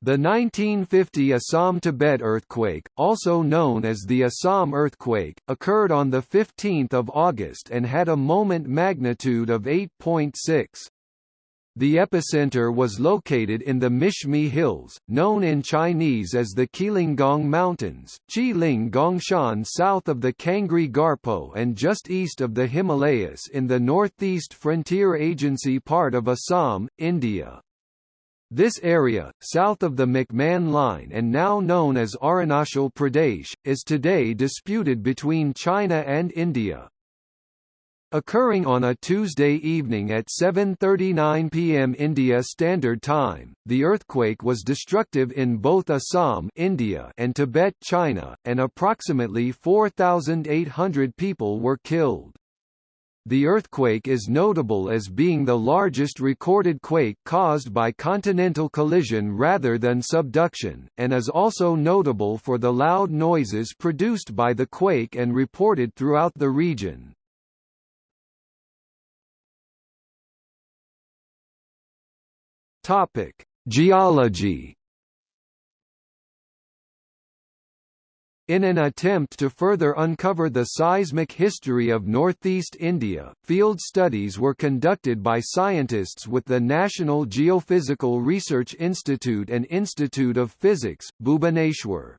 The 1950 Assam-Tibet earthquake, also known as the Assam earthquake, occurred on 15 August and had a moment magnitude of 8.6. The epicenter was located in the Mishmi Hills, known in Chinese as the Qilingong Mountains, Qiling Gongshan south of the Kangri Garpo and just east of the Himalayas in the northeast frontier agency part of Assam, India. This area, south of the McMahon Line and now known as Arunachal Pradesh, is today disputed between China and India. Occurring on a Tuesday evening at 7.39 pm India Standard Time, the earthquake was destructive in both Assam India and Tibet China, and approximately 4,800 people were killed. The earthquake is notable as being the largest recorded quake caused by continental collision rather than subduction, and is also notable for the loud noises produced by the quake and reported throughout the region. Geology In an attempt to further uncover the seismic history of northeast India, field studies were conducted by scientists with the National Geophysical Research Institute and Institute of Physics, Bhubaneswar.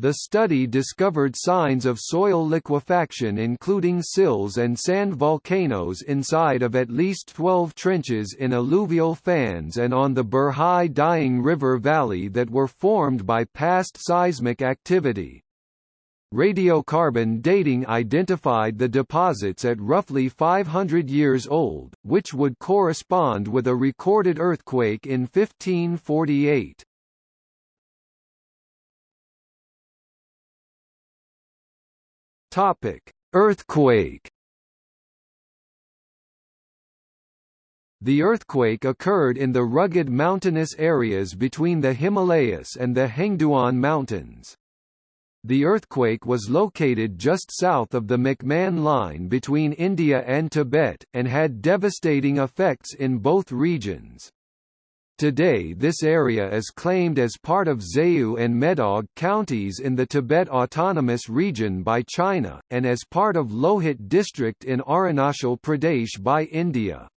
The study discovered signs of soil liquefaction including sills and sand volcanoes inside of at least 12 trenches in alluvial fans and on the Burhi Dihing River Valley that were formed by past seismic activity. Radiocarbon dating identified the deposits at roughly 500 years old, which would correspond with a recorded earthquake in 1548. Topic: Earthquake. The earthquake occurred in the rugged mountainous areas between the Himalayas and the Hengduan Mountains. The earthquake was located just south of the McMahon Line between India and Tibet, and had devastating effects in both regions. Today this area is claimed as part of Zayu and Medog counties in the Tibet Autonomous Region by China, and as part of Lohit district in Arunachal Pradesh by India.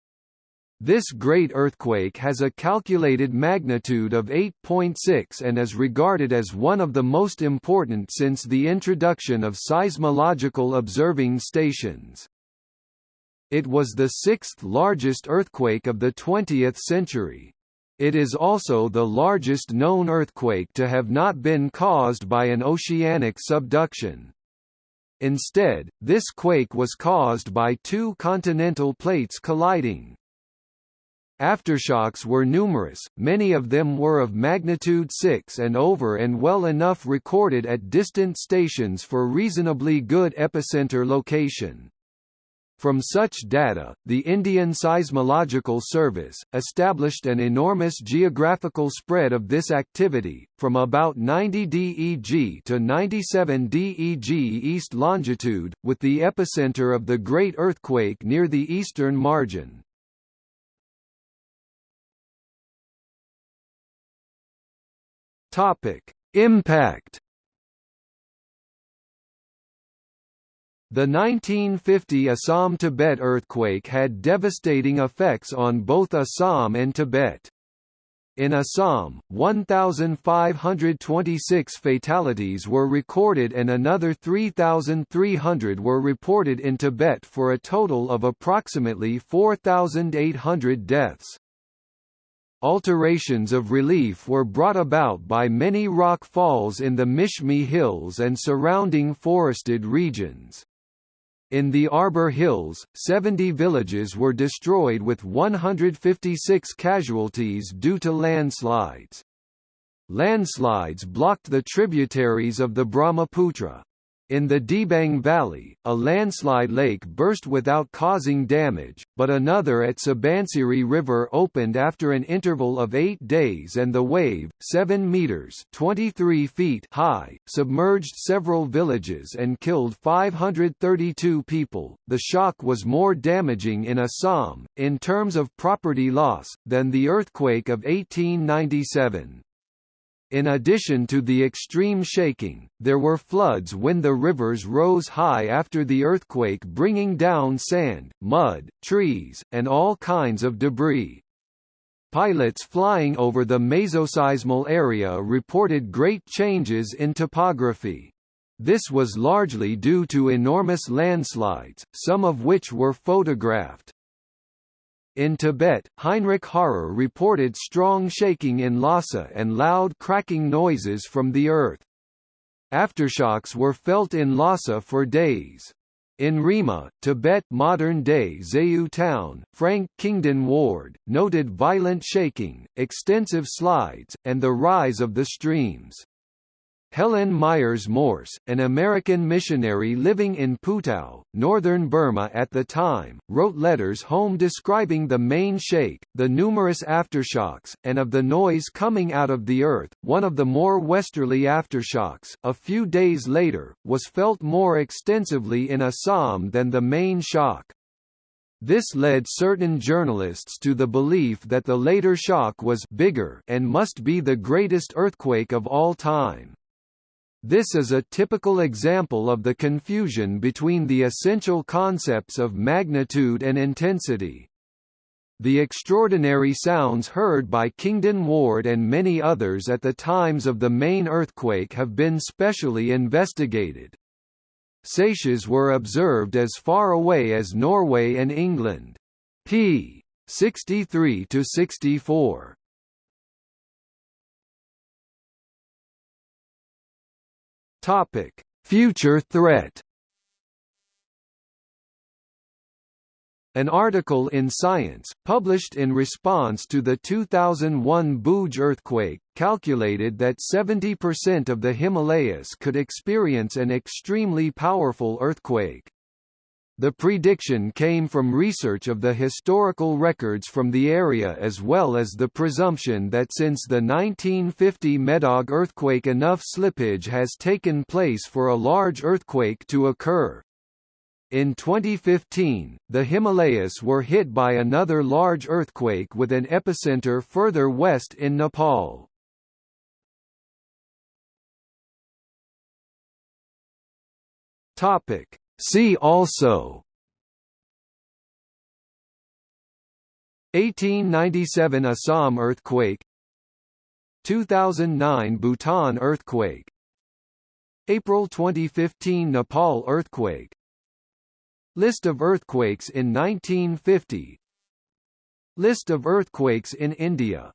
This great earthquake has a calculated magnitude of 8.6 and is regarded as one of the most important since the introduction of seismological observing stations. It was the sixth largest earthquake of the 20th century. It is also the largest known earthquake to have not been caused by an oceanic subduction. Instead, this quake was caused by two continental plates colliding. Aftershocks were numerous, many of them were of magnitude 6 and over and well enough recorded at distant stations for reasonably good epicenter location. From such data, the Indian Seismological Service, established an enormous geographical spread of this activity, from about 90 DEG to 97 DEG east longitude, with the epicenter of the Great Earthquake near the eastern margin. Impact The 1950 Assam-Tibet earthquake had devastating effects on both Assam and Tibet. In Assam, 1,526 fatalities were recorded and another 3,300 were reported in Tibet for a total of approximately 4,800 deaths. Alterations of relief were brought about by many rock falls in the Mishmi Hills and surrounding forested regions. In the Abor Hills, 70 villages were destroyed with 156 casualties due to landslides. Landslides blocked the tributaries of the Brahmaputra. In the Dibang Valley, a landslide lake burst without causing damage, but another at Subansiri River opened after an interval of eight days and the wave, 7 meters 23 feet high, submerged several villages and killed 532 people. The shock was more damaging in Assam, in terms of property loss, than the earthquake of 1897. In addition to the extreme shaking, there were floods when the rivers rose high after the earthquake bringing down sand, mud, trees, and all kinds of debris. Pilots flying over the mesoseismal area reported great changes in topography. This was largely due to enormous landslides, some of which were photographed. In Tibet, Heinrich Harrer reported strong shaking in Lhasa and loud cracking noises from the earth. Aftershocks were felt in Lhasa for days. In Rima, Tibet modern-day Zayu town, Frank Kingdon Ward, noted violent shaking, extensive slides, and the rise of the streams. Helen Myers Morse, an American missionary living in Putao, northern Burma at the time, wrote letters home describing the main shake, the numerous aftershocks, and of the noise coming out of the earth. One of the more westerly aftershocks, a few days later, was felt more extensively in Assam than the main shock. This led certain journalists to the belief that the later shock was bigger and must be the greatest earthquake of all time. This is a typical example of the confusion between the essential concepts of magnitude and intensity. The extraordinary sounds heard by Kingdon Ward and many others at the times of the main earthquake have been specially investigated. Seiches were observed as far away as Norway and England. p. 63–64. Topic: Future threat. An article in Science, published in response to the 2001 Bhuj earthquake, calculated that 70% of the Himalayas could experience an extremely powerful earthquake. The prediction came from research of the historical records from the area as well as the presumption that since the 1950 Medog earthquake enough slippage has taken place for a large earthquake to occur. In 2015, the Himalayas were hit by another large earthquake with an epicenter further west in Nepal. Topic: See also 1897 Assam earthquake 2009 Bhutan earthquake April 2015 Nepal earthquake List of earthquakes in 1950 List of earthquakes in India